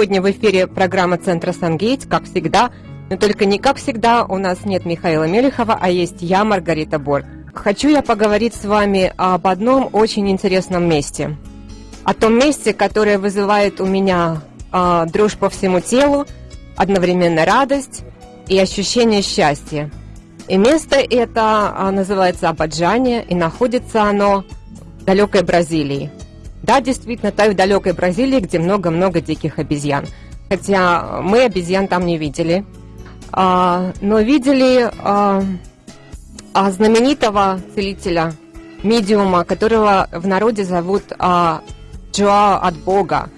Сегодня в эфире программа Центра Сангейт, как всегда. Но только не как всегда, у нас нет Михаила Мелехова, а есть я, Маргарита Борг. Хочу я поговорить с вами об одном очень интересном месте. О том месте, которое вызывает у меня э, дрожь по всему телу, одновременно радость и ощущение счастья. И место это а, называется Абаджане, и находится оно в далекой Бразилии. Да, действительно, в далекой Бразилии, где много-много диких обезьян. Хотя мы обезьян там не видели, а, но видели а, а, знаменитого целителя, медиума, которого в народе зовут а, Джоа от Бога.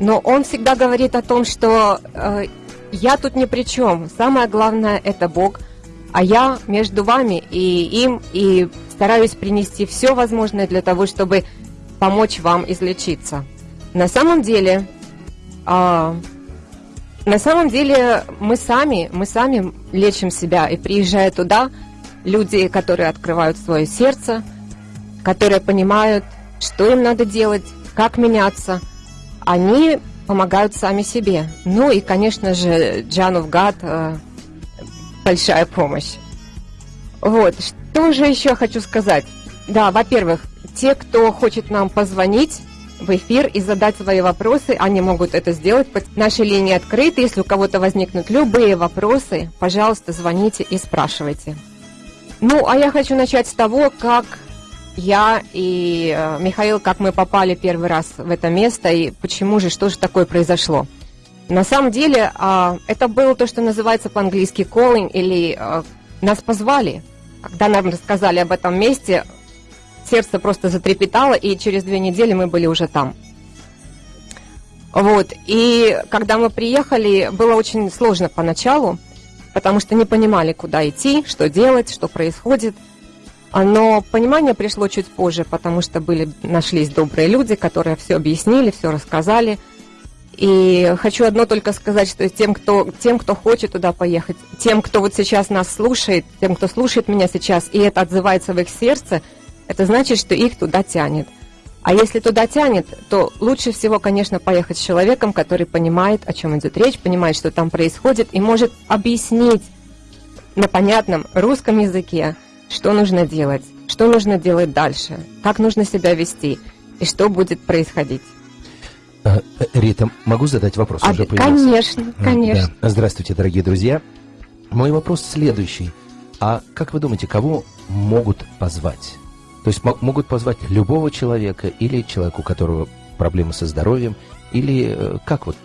Но он всегда говорит о том, что а, я тут ни при чем. Самое главное – это Бог, а я между вами и им, и стараюсь принести все возможное для того, чтобы помочь вам излечиться. На самом деле, а, на самом деле мы сами, мы сами лечим себя, и приезжая туда, люди, которые открывают свое сердце, которые понимают, что им надо делать, как меняться, они помогают сами себе. Ну и, конечно же, Джану в Гад э, большая помощь. Вот, что же еще хочу сказать? Да, во-первых, те, кто хочет нам позвонить в эфир и задать свои вопросы, они могут это сделать. Наши линии открыты. Если у кого-то возникнут любые вопросы, пожалуйста, звоните и спрашивайте. Ну, а я хочу начать с того, как я и э, Михаил, как мы попали первый раз в это место и почему же, что же такое произошло. На самом деле, а, это было то, что называется по-английски calling, или э, нас позвали. Когда нам рассказали об этом месте, сердце просто затрепетало, и через две недели мы были уже там. Вот, и когда мы приехали, было очень сложно поначалу, потому что не понимали, куда идти, что делать, что происходит. Но понимание пришло чуть позже, потому что были, нашлись добрые люди, которые все объяснили, все рассказали. И хочу одно только сказать, что тем кто, тем, кто хочет туда поехать, тем, кто вот сейчас нас слушает, тем, кто слушает меня сейчас, и это отзывается в их сердце – это значит, что их туда тянет. А если туда тянет, то лучше всего, конечно, поехать с человеком, который понимает, о чем идет речь, понимает, что там происходит, и может объяснить на понятном русском языке, что нужно делать, что нужно делать дальше, как нужно себя вести и что будет происходить. А, Рита, могу задать вопрос? А, уже конечно, конечно. Да. Здравствуйте, дорогие друзья. Мой вопрос следующий. А как вы думаете, кого могут позвать? То есть могут позвать любого человека или человека, у которого проблемы со здоровьем, или э, как вот?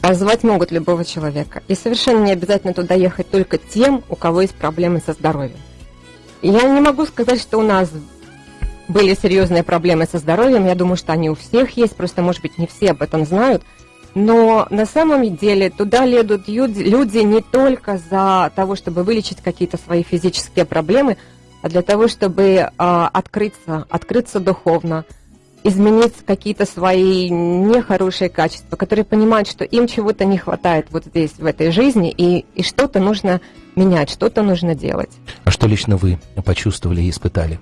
Позвать могут любого человека. И совершенно не обязательно туда ехать только тем, у кого есть проблемы со здоровьем. Я не могу сказать, что у нас были серьезные проблемы со здоровьем. Я думаю, что они у всех есть, просто, может быть, не все об этом знают. Но на самом деле туда ледут люди не только за того, чтобы вылечить какие-то свои физические проблемы, для того, чтобы а, открыться, открыться духовно, изменить какие-то свои нехорошие качества, которые понимают, что им чего-то не хватает вот здесь, в этой жизни, и, и что-то нужно менять, что-то нужно делать. А что лично вы почувствовали и испытали?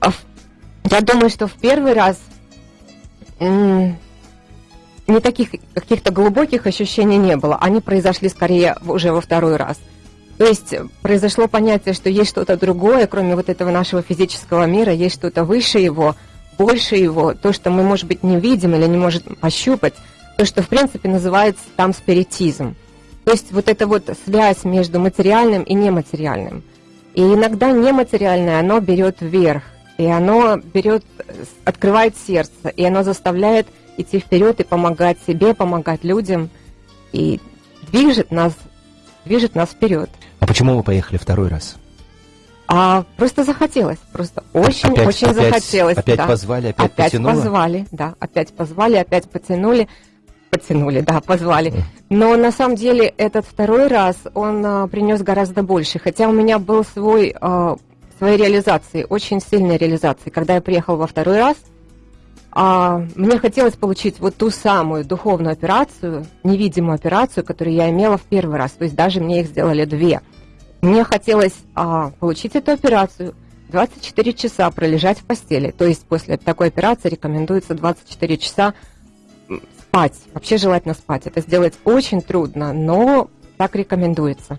А я думаю, что в первый раз не таких каких-то глубоких ощущений не было. Они произошли скорее уже во второй раз – то есть произошло понятие, что есть что-то другое, кроме вот этого нашего физического мира, есть что-то выше его, больше его, то, что мы, может быть, не видим или не можем пощупать, то, что, в принципе, называется там спиритизм. То есть вот эта вот связь между материальным и нематериальным. И иногда нематериальное, оно берет вверх, и оно берет, открывает сердце, и оно заставляет идти вперед и помогать себе, помогать людям, и движет нас, движет нас вперед. А почему вы поехали второй раз? А просто захотелось, просто очень-очень очень захотелось. Опять да. позвали, опять, опять потянуло? позвали, да, опять позвали, опять потянули, потянули, да, позвали. Но на самом деле этот второй раз он а, принес гораздо больше, хотя у меня был свой а, своей реализации, очень сильной реализации. Когда я приехал во второй раз, а, мне хотелось получить вот ту самую духовную операцию, невидимую операцию, которую я имела в первый раз. То есть даже мне их сделали две. Мне хотелось а, получить эту операцию, 24 часа пролежать в постели. То есть после такой операции рекомендуется 24 часа спать. Вообще желательно спать. Это сделать очень трудно, но так рекомендуется.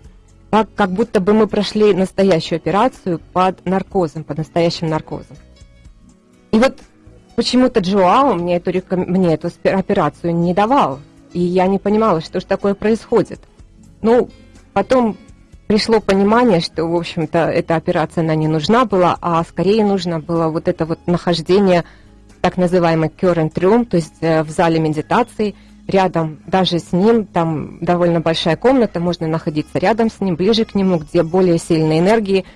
Так, как будто бы мы прошли настоящую операцию под наркозом, под настоящим наркозом. И вот почему-то Джоао мне эту, мне эту операцию не давал. И я не понимала, что же такое происходит. Ну, потом пришло понимание, что, в общем-то, эта операция, она не нужна была, а скорее нужно было вот это вот нахождение так называемый current room, то есть э, в зале медитации, рядом даже с ним, там довольно большая комната, можно находиться рядом с ним, ближе к нему, где более сильные энергии –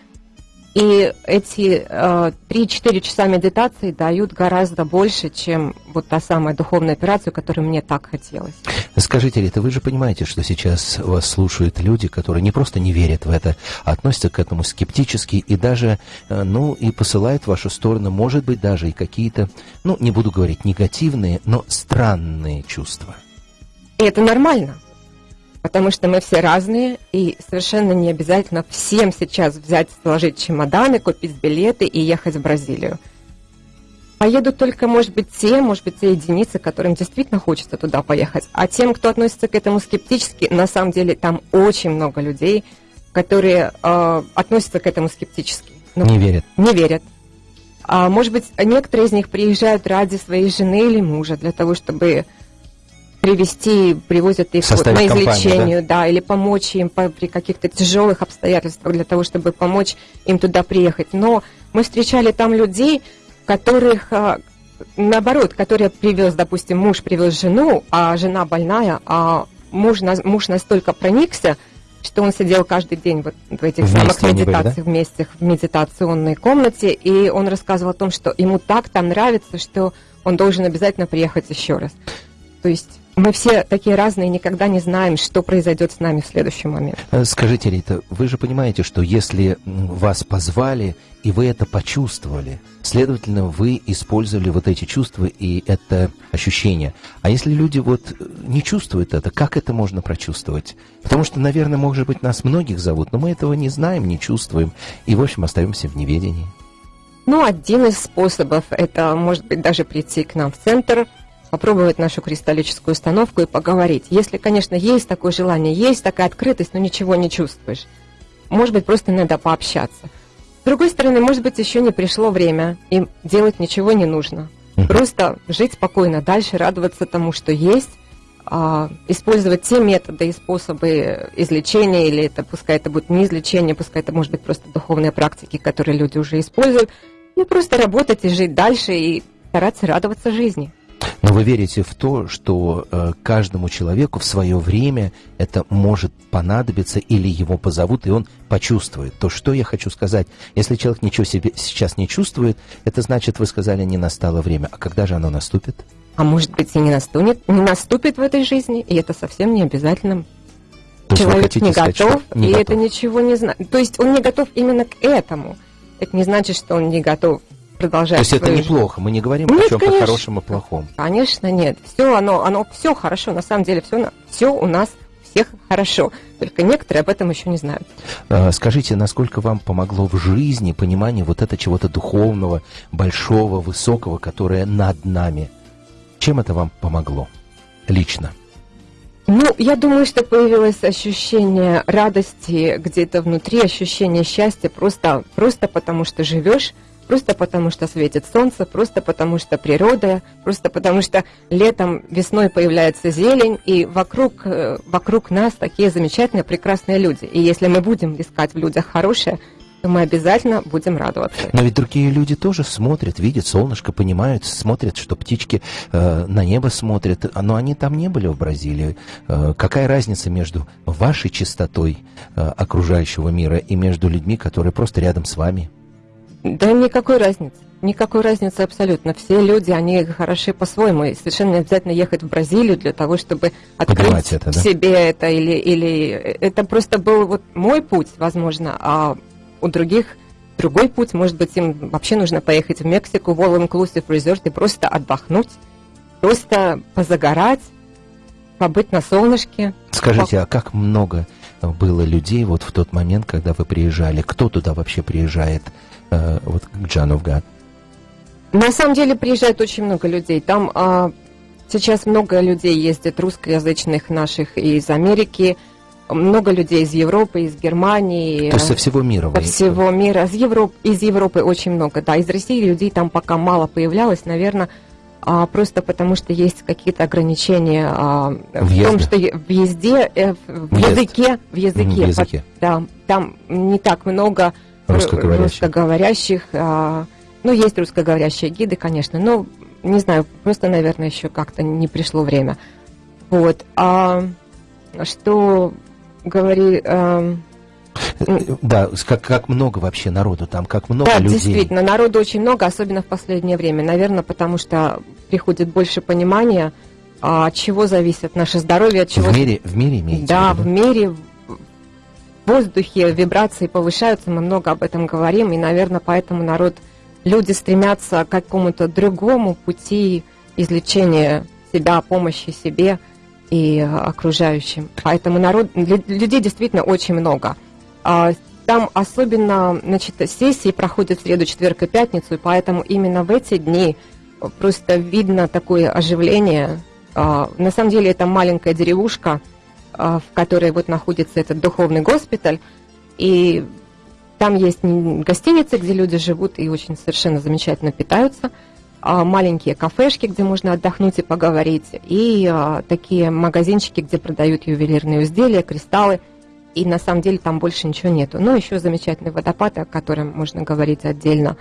и эти э, 3-4 часа медитации дают гораздо больше, чем вот та самая духовная операция, которую мне так хотелось. Скажите, Рита, вы же понимаете, что сейчас вас слушают люди, которые не просто не верят в это, а относятся к этому скептически и даже, э, ну, и посылают в вашу сторону, может быть, даже и какие-то, ну, не буду говорить негативные, но странные чувства. И это нормально потому что мы все разные, и совершенно не обязательно всем сейчас взять, сложить чемоданы, купить билеты и ехать в Бразилию. Поедут только, может быть, те, может быть, те единицы, которым действительно хочется туда поехать. А тем, кто относится к этому скептически, на самом деле там очень много людей, которые э, относятся к этому скептически. Ну, не верят. Не верят. А, может быть, некоторые из них приезжают ради своей жены или мужа, для того, чтобы привести, привозят их вот на излечение, да? да, или помочь им по, при каких-то тяжелых обстоятельствах для того, чтобы помочь им туда приехать. Но мы встречали там людей, которых а, наоборот, которые привез, допустим, муж привез жену, а жена больная, а муж, муж настолько проникся, что он сидел каждый день вот в этих вместе самых медитациях, были, да? вместе в медитационной комнате, и он рассказывал о том, что ему так там нравится, что он должен обязательно приехать еще раз. То есть мы все такие разные, никогда не знаем, что произойдет с нами в следующий момент. Э, скажите, Рита, вы же понимаете, что если вас позвали, и вы это почувствовали, следовательно, вы использовали вот эти чувства и это ощущение. А если люди вот э, не чувствуют это, как это можно прочувствовать? Потому что, наверное, может быть, нас многих зовут, но мы этого не знаем, не чувствуем, и, в общем, остаемся в неведении. Ну, один из способов – это, может быть, даже прийти к нам в центр – попробовать нашу кристаллическую установку и поговорить. Если, конечно, есть такое желание, есть такая открытость, но ничего не чувствуешь. Может быть, просто надо пообщаться. С другой стороны, может быть, еще не пришло время, и делать ничего не нужно. Просто жить спокойно дальше, радоваться тому, что есть, а, использовать те методы и способы излечения, или это пускай это будет не излечение, пускай это может быть просто духовные практики, которые люди уже используют, и просто работать и жить дальше и стараться радоваться жизни. Но вы верите в то, что э, каждому человеку в свое время это может понадобиться или его позовут, и он почувствует. То, что я хочу сказать, если человек ничего себе сейчас не чувствует, это значит, вы сказали, не настало время. А когда же оно наступит? А может быть и не наступит, не наступит в этой жизни, и это совсем не обязательно. То Человек не сказать, готов, не и готов. это ничего не знает. То есть он не готов именно к этому. Это не значит, что он не готов продолжать. То есть это неплохо, мы не говорим нет, о чем-то хорошем и плохом. Конечно, нет. Все оно, оно все хорошо, на самом деле все, все у нас всех хорошо. Только некоторые об этом еще не знают. А, скажите, насколько вам помогло в жизни понимание вот это чего-то духовного, большого, высокого, которое над нами? Чем это вам помогло лично? Ну, я думаю, что появилось ощущение радости где-то внутри, ощущение счастья просто, просто потому что живешь, просто потому что светит солнце, просто потому что природа, просто потому что летом, весной появляется зелень, и вокруг, э, вокруг нас такие замечательные, прекрасные люди. И если мы будем искать в людях хорошее, то мы обязательно будем радоваться. Но ведь другие люди тоже смотрят, видят солнышко, понимают, смотрят, что птички э, на небо смотрят, но они там не были в Бразилии. Э, какая разница между вашей чистотой э, окружающего мира и между людьми, которые просто рядом с вами? Да никакой разницы. Никакой разницы абсолютно. Все люди, они хороши по-своему. И совершенно не обязательно ехать в Бразилию для того, чтобы открыть это, да? себе это. Или, или это просто был вот мой путь, возможно, а у других другой путь. Может быть, им вообще нужно поехать в Мексику, в All Inclusive Resort и просто отдохнуть, просто позагорать, побыть на солнышке. Скажите, а как много было людей вот в тот момент, когда вы приезжали? Кто туда вообще приезжает? Э, вот к Джану в Гад? На самом деле приезжает очень много людей. Там, э, сейчас много людей ездит, русскоязычных наших из Америки, много людей из Европы, из Германии. То есть со всего мира? Со всего мира. Из Европы, из Европы очень много, да. Из России людей там пока мало появлялось, наверное, а, просто потому что есть какие-то ограничения а, в том, что в езде, э, в языке, в языке, в языке. да, там не так много русскоговорящих. русскоговорящих а, ну, есть русскоговорящие гиды, конечно, но не знаю, просто, наверное, еще как-то не пришло время. Вот. А что говори... А, да, как, как много вообще народу там, как много да, людей. действительно, народу очень много, особенно в последнее время. Наверное, потому что приходит больше понимания, от чего зависит наше здоровье, от чего... В мире, в мире имеете Да, в мире, в воздухе вибрации повышаются, мы много об этом говорим, и, наверное, поэтому народ, люди стремятся к какому-то другому пути излечения себя, помощи себе и окружающим. Поэтому народ, людей действительно очень много. А, там особенно, значит, сессии проходят в среду, четверг и пятницу, и поэтому именно в эти дни просто видно такое оживление. А, на самом деле это маленькая деревушка, а, в которой вот находится этот духовный госпиталь, и там есть гостиницы, где люди живут и очень совершенно замечательно питаются, маленькие кафешки, где можно отдохнуть и поговорить, и такие магазинчики, где продают ювелирные изделия, кристаллы – и на самом деле там больше ничего нету. Но еще замечательный водопад, о котором можно говорить отдельно,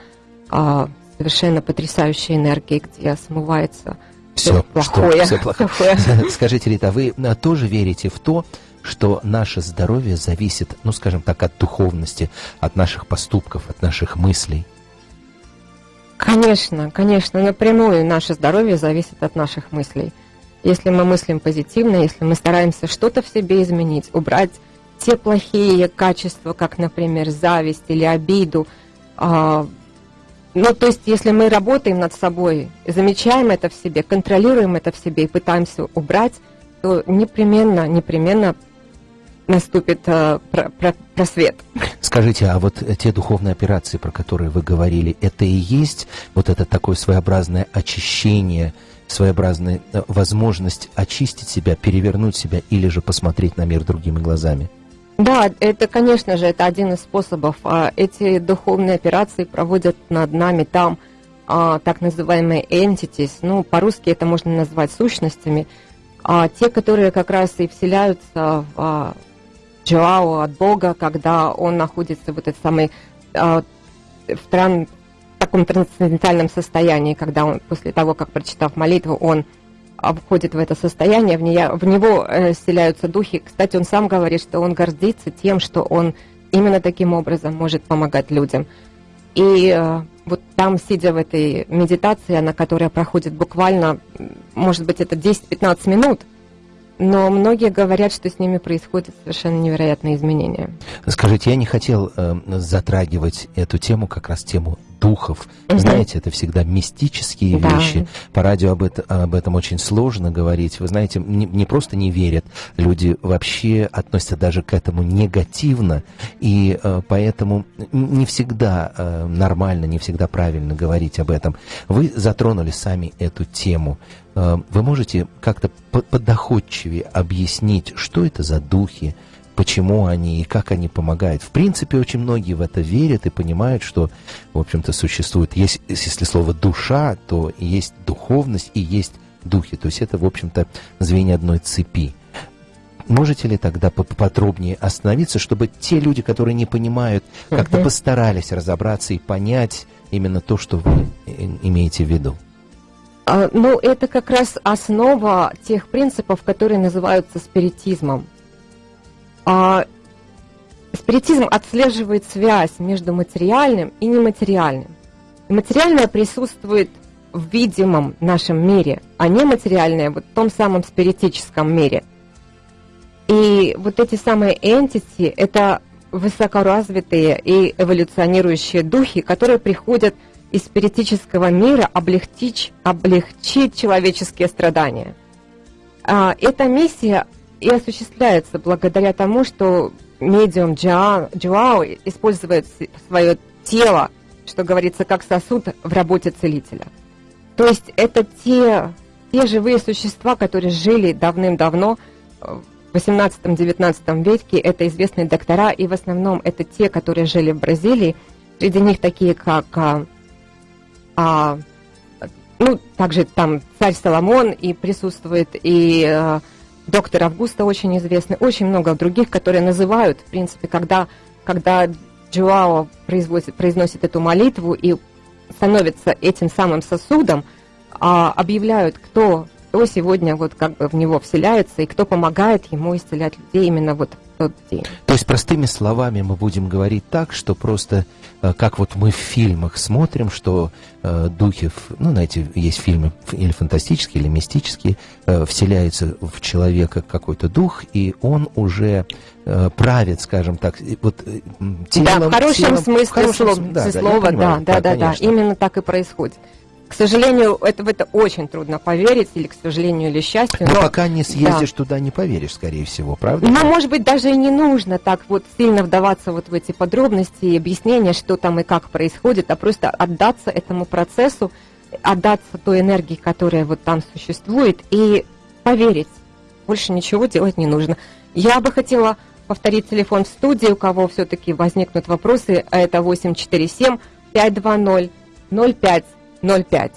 а, совершенно потрясающая энергия, где смывается все, плохое. Что, все плохое. Скажите, Рита, вы а, тоже верите в то, что наше здоровье зависит, ну, скажем так, от духовности, от наших поступков, от наших мыслей? Конечно, конечно, напрямую наше здоровье зависит от наших мыслей. Если мы мыслим позитивно, если мы стараемся что-то в себе изменить, убрать те плохие качества, как, например, зависть или обиду. Ну, то есть, если мы работаем над собой, замечаем это в себе, контролируем это в себе и пытаемся убрать, то непременно, непременно наступит э, про, про, просвет. Скажите, а вот те духовные операции, про которые вы говорили, это и есть вот это такое своеобразное очищение, своеобразная э, возможность очистить себя, перевернуть себя или же посмотреть на мир другими глазами? Да, это, конечно же, это один из способов. А, эти духовные операции проводят над нами там а, так называемые entities, ну, по-русски это можно назвать сущностями, а те, которые как раз и вселяются в Джоао от Бога, когда он находится в этой самой в, тран, в таком трансцендентальном состоянии, когда он после того, как прочитав молитву, он входит в это состояние, в, нее, в него э, вселяются духи. Кстати, он сам говорит, что он гордится тем, что он именно таким образом может помогать людям. И э, вот там, сидя в этой медитации, она, которая проходит буквально, может быть, это 10-15 минут, но многие говорят, что с ними происходят совершенно невероятные изменения. Скажите, я не хотел э, затрагивать эту тему, как раз тему духов. Угу. Знаете, это всегда мистические да. вещи. По радио об, это, об этом очень сложно говорить. Вы знаете, не, не просто не верят, люди вообще относятся даже к этому негативно, и э, поэтому не всегда э, нормально, не всегда правильно говорить об этом. Вы затронули сами эту тему. Э, вы можете как-то подоходчивее объяснить, что это за духи, почему они и как они помогают. В принципе, очень многие в это верят и понимают, что, в общем-то, существует, есть, если слово «душа», то есть духовность и есть духи. То есть это, в общем-то, звенья одной цепи. Можете ли тогда поподробнее остановиться, чтобы те люди, которые не понимают, как-то постарались разобраться и понять именно то, что вы имеете в виду? А, ну, это как раз основа тех принципов, которые называются спиритизмом. А, спиритизм отслеживает связь между материальным и нематериальным. материальное присутствует в видимом нашем мире, а нематериальное вот в том самом спиритическом мире. И вот эти самые entity – это высокоразвитые и эволюционирующие духи, которые приходят из спиритического мира облегчить, облегчить человеческие страдания. А, эта миссия и осуществляется благодаря тому, что медиум Джоао использует свое тело, что говорится, как сосуд в работе целителя. То есть это те те живые существа, которые жили давным-давно, э, в 18-19 веке, это известные доктора, и в основном это те, которые жили в Бразилии. Среди них такие, как а, ну, также там царь Соломон и присутствует, и а, доктор Августа очень известный, очень много других, которые называют, в принципе, когда, когда Джоао производит, произносит эту молитву и становится этим самым сосудом, а, объявляют, кто, кто сегодня вот как бы в него вселяется и кто помогает ему исцелять людей именно вот тот день. То есть простыми словами мы будем говорить так, что просто э, как вот мы в фильмах смотрим, что э, духи, ну, знаете, есть фильмы или фантастические, или мистические, э, вселяется в человека какой-то дух, и он уже э, правит, скажем так, вот э, телом. Да, в хорошем телом, смысле в хорошем, слова, да, слова, да, да, да, да, именно так и происходит. К сожалению, это, в это очень трудно поверить, или к сожалению, или счастью. Но, но пока не съездишь да. туда, не поверишь, скорее всего, правда? Ну, может быть, даже и не нужно так вот сильно вдаваться вот в эти подробности и объяснения, что там и как происходит, а просто отдаться этому процессу, отдаться той энергии, которая вот там существует, и поверить. Больше ничего делать не нужно. Я бы хотела повторить телефон в студии, у кого все-таки возникнут вопросы, а это 847 520 05 0,5.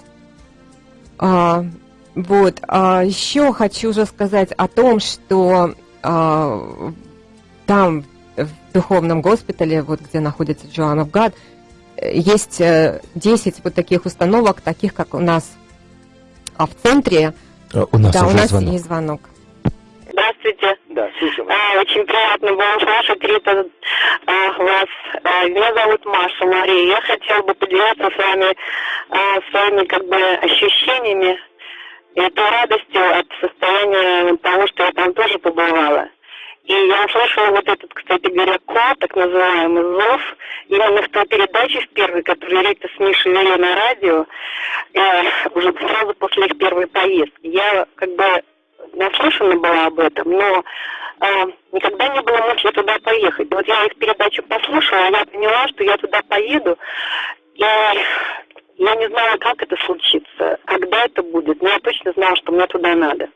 А, вот. А еще хочу уже сказать о том, что а, там, в духовном госпитале, вот где находится Joan of God, есть 10 э, вот таких установок, таких как у нас а в центре. А, у нас да, уже у нас звонок. есть звонок. Да, слушаем. А, очень приятно было слышать, Рита, а, вас. А, меня зовут Маша Мария. Я хотела бы поделиться с вами своими как бы ощущениями и той радостью от состояния того, что я там тоже побывала. И я услышала вот этот, кстати говоря, код, так называемый зов, именно в той передаче в первой, которую Рита с Мишей вели на радио, э, уже сразу после их первой поездки. Я как бы наслышана была об этом, но э, никогда не было мысли туда поехать. Вот я их передачу послушала, я поняла, что я туда поеду, и я не знала, как это случится, когда это будет, но я точно знала, что мне туда надо.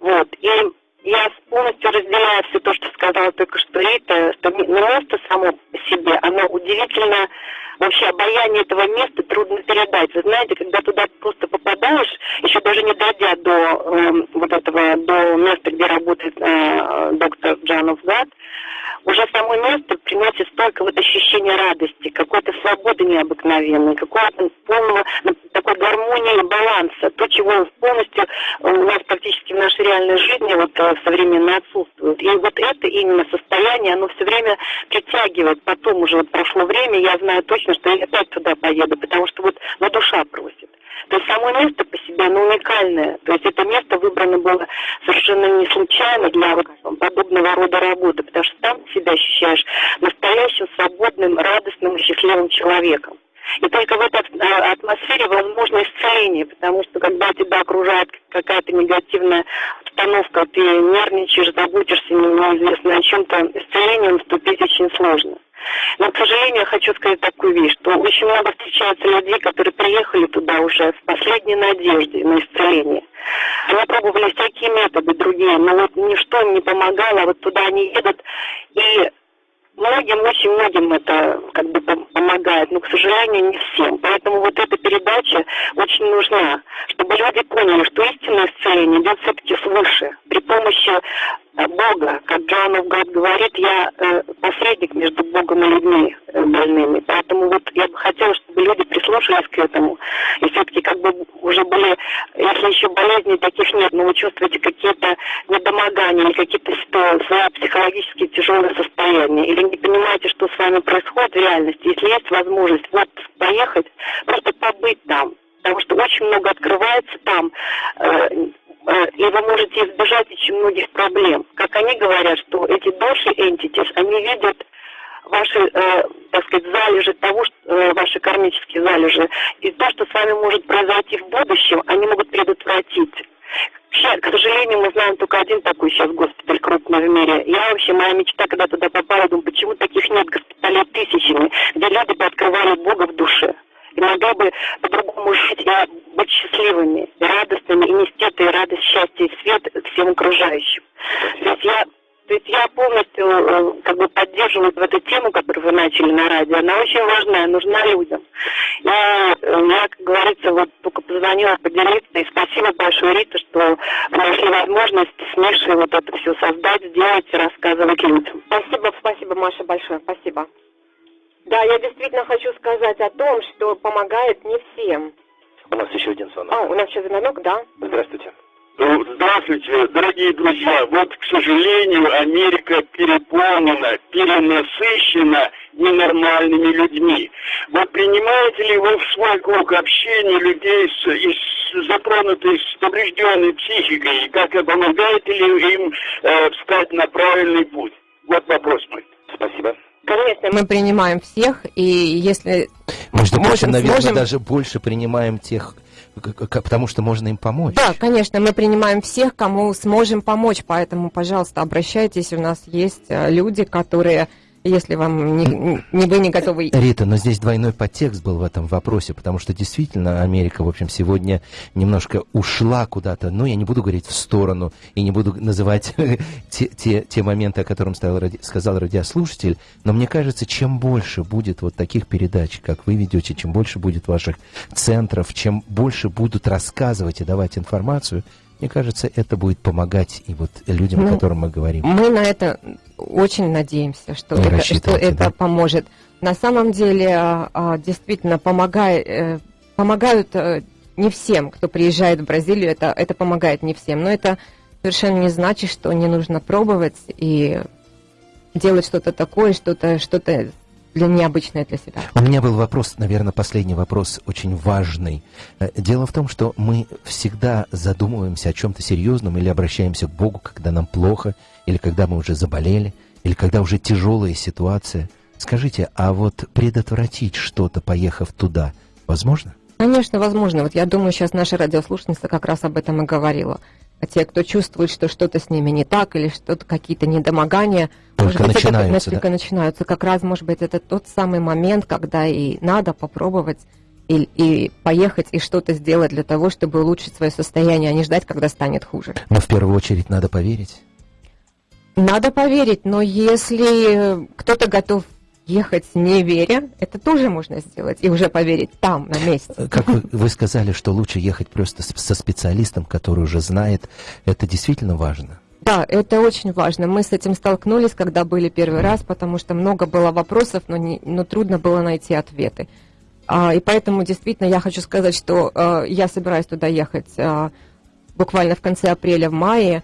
Вот. И я полностью разделяю все то, что сказала только что Рита, что место само по себе, оно удивительно вообще обаяние этого места трудно передать. Вы знаете, когда туда просто попадаешь, еще даже не дойдя до э, вот этого, до места, где работает э, доктор Джанов Гад, уже само место приносит столько вот ощущения радости, какой-то свободы необыкновенной, какого-то полного такой гармонии баланса, то, чего полностью у нас практически в нашей реальной жизни вот э, современно отсутствует. И вот это именно состояние, оно все время притягивает. Потом уже вот прошло время, я знаю точно, что я опять туда поеду, потому что вот на душа просит. То есть само место по себе, оно уникальное. То есть это место выбрано было совершенно не случайно для вот подобного рода работы, потому что там себя ощущаешь настоящим, свободным, радостным и счастливым человеком. И только в этой а, атмосфере возможно исцеление, потому что когда тебя окружает какая-то негативная обстановка, ты нервничаешь, заботишься неизвестно о чем-то, исцеление наступить очень сложно. Но, к сожалению, я хочу сказать такую вещь, что очень много встречается людей, которые приехали туда уже с последней надеждой на исцеление. Они пробовали всякие методы другие, но вот ничто не помогало, вот туда они едут, и многим, очень многим это как бы помогает, но, к сожалению, не всем. Поэтому вот эта передача очень нужна, чтобы люди поняли, что истинное исцеление идет все-таки свыше, при помощи Бога, как Джоанов говорит, я э, посредник между Богом и людьми э, больными. Поэтому вот я бы хотела, чтобы люди прислушались к этому. И все-таки как бы уже были, если еще болезней таких нет, но вы чувствуете какие-то недомогания или какие-то свои психологические тяжелые состояния, или не понимаете, что с вами происходит в реальности, если есть возможность вот поехать, просто побыть там, потому что очень много открывается там, Э, и вы можете избежать очень многих проблем. Как они говорят, что эти души entities, они видят ваши, э, так сказать, залежи того, что, э, ваши кармические залежи, и то, что с вами может произойти в будущем, они могут предотвратить. К сожалению, мы знаем только один такой сейчас госпиталь крупный в мире. Я вообще, моя мечта, когда туда попала, думаю, почему таких нет госпиталей тысячами, где люди бы открывали Бога в душе. И могли бы по-другому жить и быть счастливыми, и радостными, и нести эту радость, счастье и свет всем окружающим. То есть я то есть я полностью э, как бы поддерживаю в эту тему, которую вы начали на радио. Она очень важная, нужна людям. И э, я, как говорится, вот только позвонила поделиться. И спасибо большое, Рита, что нашли возможность с Мишей вот это все создать, сделать и рассказывать людям. Спасибо, спасибо, Маша, большое, спасибо. Да, я действительно хочу сказать о том, что помогает не всем. У нас еще один звонок. А, у нас еще звонок, да? Здравствуйте. Ну, здравствуйте, дорогие друзья. Вот, к сожалению, Америка переполнена, перенасыщена ненормальными людьми. Вот принимаете ли вы в свой круг общения людей с, из, затронутых с поврежденной психикой? Как помогаете ли им э, встать на правильный путь? Вот вопрос мой. Спасибо. Конечно, мы принимаем всех, и если... Между прочим, наверное, сможем... даже больше принимаем тех, потому что можно им помочь. Да, конечно, мы принимаем всех, кому сможем помочь, поэтому, пожалуйста, обращайтесь, у нас есть э, люди, которые если вам не, не вы не готовы... Рита, но здесь двойной подтекст был в этом вопросе, потому что действительно Америка, в общем, сегодня немножко ушла куда-то, ну, я не буду говорить в сторону и не буду называть те, те, те моменты, о которых сказал, сказал радиослушатель, но мне кажется, чем больше будет вот таких передач, как вы ведете, чем больше будет ваших центров, чем больше будут рассказывать и давать информацию, мне кажется, это будет помогать и вот людям, ну, о которых мы говорим. Мы на это очень надеемся, что, это, что это да? поможет. На самом деле, а, а, действительно, помогает, э, помогают э, не всем, кто приезжает в Бразилию, это, это помогает не всем. Но это совершенно не значит, что не нужно пробовать и делать что-то такое, что-то что, -то, для необычное для себя. У меня был вопрос, наверное, последний вопрос, очень важный. Э, дело в том, что мы всегда задумываемся о чем-то серьезном или обращаемся к Богу, когда нам плохо, или когда мы уже заболели, или когда уже тяжелая ситуация. Скажите, а вот предотвратить что-то, поехав туда, возможно? Конечно, возможно. Вот я думаю, сейчас наша радиослушательница как раз об этом и говорила. А те, кто чувствует, что что-то с ними не так, или что-то какие-то недомогания, только может быть, начинаются, это да? начинаются. Как раз, может быть, это тот самый момент, когда и надо попробовать и, и поехать и что-то сделать для того, чтобы улучшить свое состояние, а не ждать, когда станет хуже. Но в первую очередь надо поверить. Надо поверить, но если кто-то готов ехать не веря, это тоже можно сделать и уже поверить там, на месте. Э, как вы, вы сказали, что лучше ехать просто со специалистом, который уже знает, это действительно важно. Да, это очень важно. Мы с этим столкнулись, когда были первый раз, потому что много было вопросов, но, не, но трудно было найти ответы. А, и поэтому действительно я хочу сказать, что а, я собираюсь туда ехать а, буквально в конце апреля, в мае.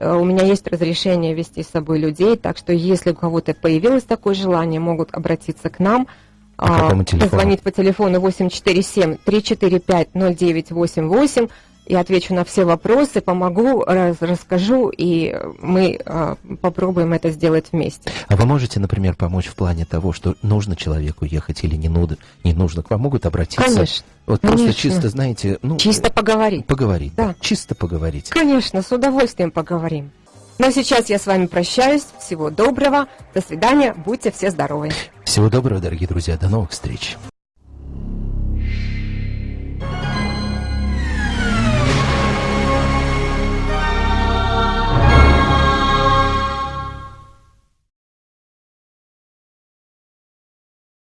Э, у меня есть разрешение вести с собой людей, так что если у кого-то появилось такое желание, могут обратиться к нам. По позвонить по телефону 847-345-0988 и отвечу на все вопросы, помогу, раз, расскажу, и мы э, попробуем это сделать вместе. А вы можете, например, помочь в плане того, что нужно человеку ехать или не нужно? Не нужно, к вам могут обратиться? Конечно. Вот Конечно. просто чисто, знаете... Ну, чисто поговорить. Поговорить, да. да. Чисто поговорить. Конечно, с удовольствием поговорим. Но сейчас я с вами прощаюсь. Всего доброго. До свидания. Будьте все здоровы. Всего доброго, дорогие друзья. До новых встреч.